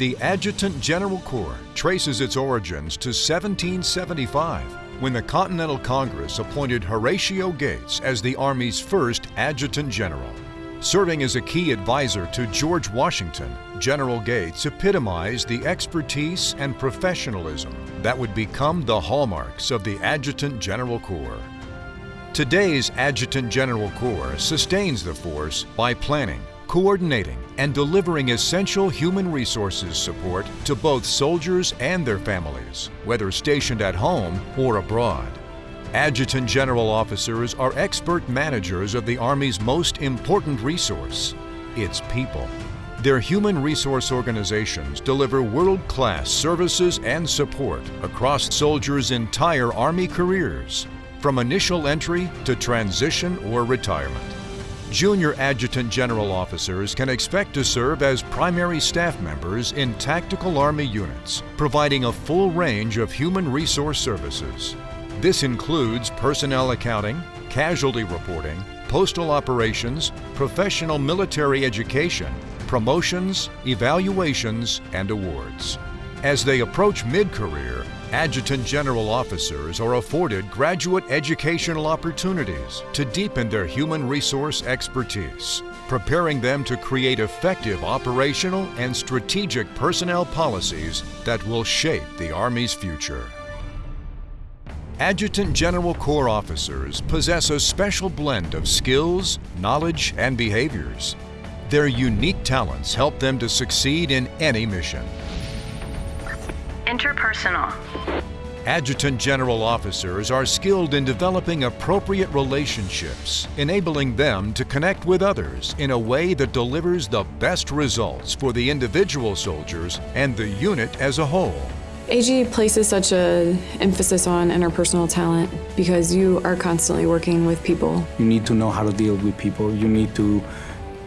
The Adjutant General Corps traces its origins to 1775 when the Continental Congress appointed Horatio Gates as the Army's first Adjutant General. Serving as a key advisor to George Washington, General Gates epitomized the expertise and professionalism that would become the hallmarks of the Adjutant General Corps. Today's Adjutant General Corps sustains the force by planning, coordinating and delivering essential human resources support to both soldiers and their families, whether stationed at home or abroad. Adjutant General Officers are expert managers of the Army's most important resource, its people. Their human resource organizations deliver world-class services and support across soldiers' entire Army careers, from initial entry to transition or retirement. Junior Adjutant General Officers can expect to serve as primary staff members in tactical Army units, providing a full range of human resource services. This includes personnel accounting, casualty reporting, postal operations, professional military education, promotions, evaluations, and awards. As they approach mid-career, Adjutant General Officers are afforded graduate educational opportunities to deepen their human resource expertise, preparing them to create effective operational and strategic personnel policies that will shape the Army's future. Adjutant General Corps officers possess a special blend of skills, knowledge, and behaviors. Their unique talents help them to succeed in any mission. Interpersonal. Adjutant General Officers are skilled in developing appropriate relationships, enabling them to connect with others in a way that delivers the best results for the individual soldiers and the unit as a whole. AG places such an emphasis on interpersonal talent because you are constantly working with people. You need to know how to deal with people. You need to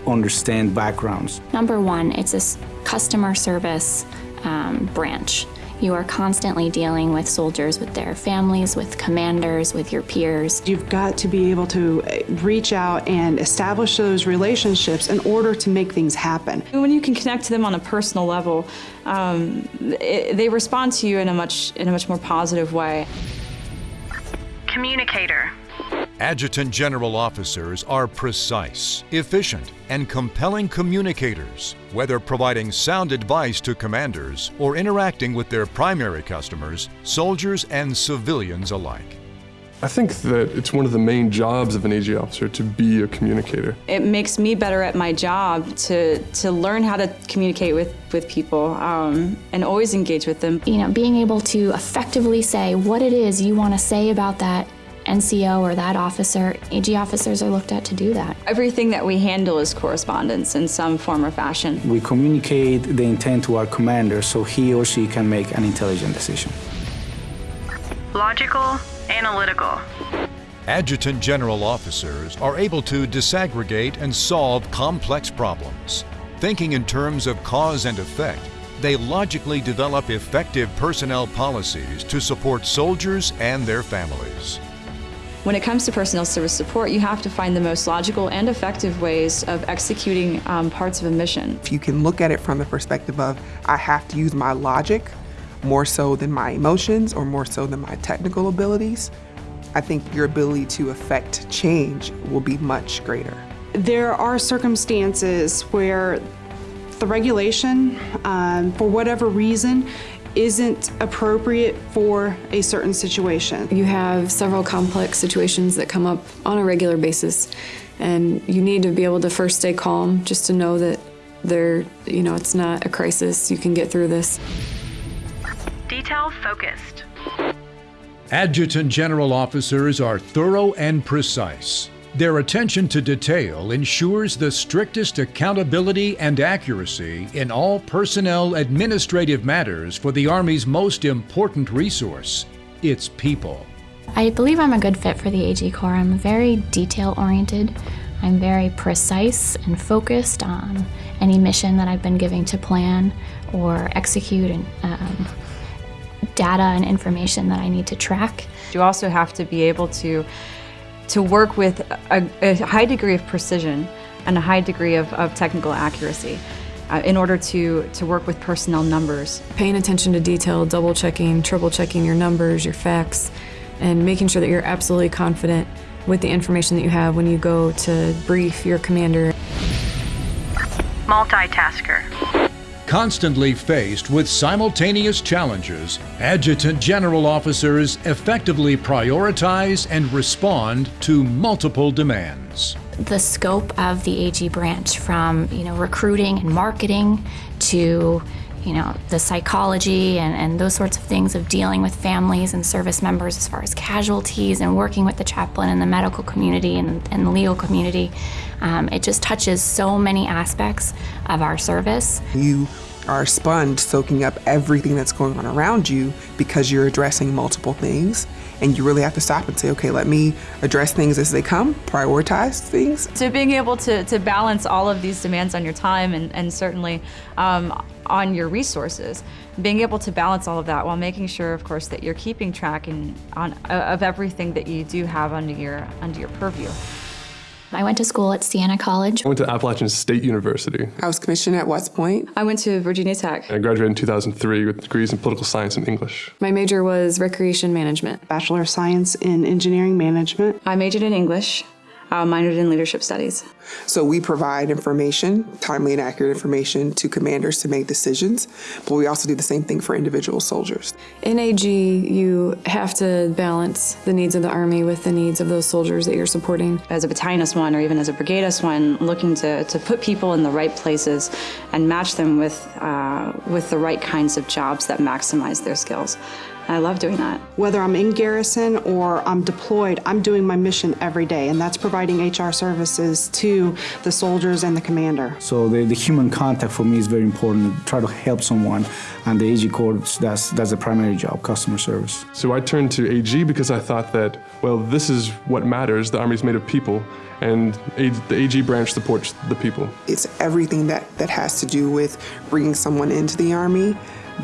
understand backgrounds. Number one, it's a customer service um, branch. You are constantly dealing with soldiers, with their families, with commanders, with your peers. You've got to be able to reach out and establish those relationships in order to make things happen. When you can connect to them on a personal level, um, it, they respond to you in a much in a much more positive way. Communicator. Adjutant General Officers are precise, efficient, and compelling communicators, whether providing sound advice to commanders or interacting with their primary customers, soldiers and civilians alike. I think that it's one of the main jobs of an AG officer to be a communicator. It makes me better at my job to, to learn how to communicate with, with people um, and always engage with them. You know, being able to effectively say what it is you want to say about that NCO or that officer, AG officers are looked at to do that. Everything that we handle is correspondence in some form or fashion. We communicate the intent to our commander so he or she can make an intelligent decision. Logical, analytical. Adjutant General Officers are able to disaggregate and solve complex problems. Thinking in terms of cause and effect, they logically develop effective personnel policies to support soldiers and their families. When it comes to personnel service support, you have to find the most logical and effective ways of executing um, parts of a mission. If you can look at it from the perspective of, I have to use my logic more so than my emotions or more so than my technical abilities, I think your ability to affect change will be much greater. There are circumstances where the regulation, um, for whatever reason, isn't appropriate for a certain situation. You have several complex situations that come up on a regular basis and you need to be able to first stay calm just to know that there, you know, it's not a crisis. You can get through this. Detail focused. Adjutant General Officers are thorough and precise. Their attention to detail ensures the strictest accountability and accuracy in all personnel administrative matters for the Army's most important resource, its people. I believe I'm a good fit for the AG Corps. I'm very detail oriented. I'm very precise and focused on any mission that I've been giving to plan or execute and um, data and information that I need to track. You also have to be able to to work with a, a high degree of precision and a high degree of, of technical accuracy uh, in order to, to work with personnel numbers. Paying attention to detail, double checking, triple checking your numbers, your facts, and making sure that you're absolutely confident with the information that you have when you go to brief your commander. Multitasker. Constantly faced with simultaneous challenges, Adjutant General officers effectively prioritize and respond to multiple demands. The scope of the AG branch from, you know, recruiting and marketing to, you know, the psychology and, and those sorts of things of dealing with families and service members as far as casualties and working with the chaplain and the medical community and, and the legal community. Um, it just touches so many aspects of our service. You are a sponge soaking up everything that's going on around you because you're addressing multiple things. And you really have to stop and say, okay, let me address things as they come, prioritize things. So being able to, to balance all of these demands on your time and, and certainly um, on your resources, being able to balance all of that while making sure, of course, that you're keeping track and on, uh, of everything that you do have under your, under your purview. I went to school at Siena College. I went to Appalachian State University. I was commissioned at West Point. I went to Virginia Tech. I graduated in 2003 with degrees in political science and English. My major was recreation management. Bachelor of Science in Engineering Management. I majored in English, uh, minored in leadership studies. So we provide information, timely and accurate information to commanders to make decisions, but we also do the same thing for individual soldiers. In AG, you have to balance the needs of the Army with the needs of those soldiers that you're supporting. As a battalion S1 or even as a brigade S1, looking to, to put people in the right places and match them with, uh, with the right kinds of jobs that maximize their skills. I love doing that. Whether I'm in garrison or I'm deployed, I'm doing my mission every day, and that's providing HR services to the soldiers and the commander. So the, the human contact for me is very important. Try to help someone, and the AG Corps, that's, that's the primary job, customer service. So I turned to AG because I thought that, well, this is what matters. The Army's made of people, and the AG branch supports the people. It's everything that, that has to do with bringing someone into the Army,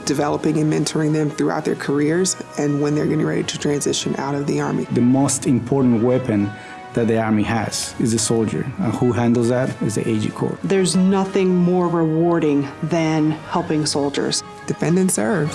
developing and mentoring them throughout their careers, and when they're getting ready to transition out of the Army. The most important weapon that the Army has is the soldier. And who handles that is the AG Corps. There's nothing more rewarding than helping soldiers. Defend and serve.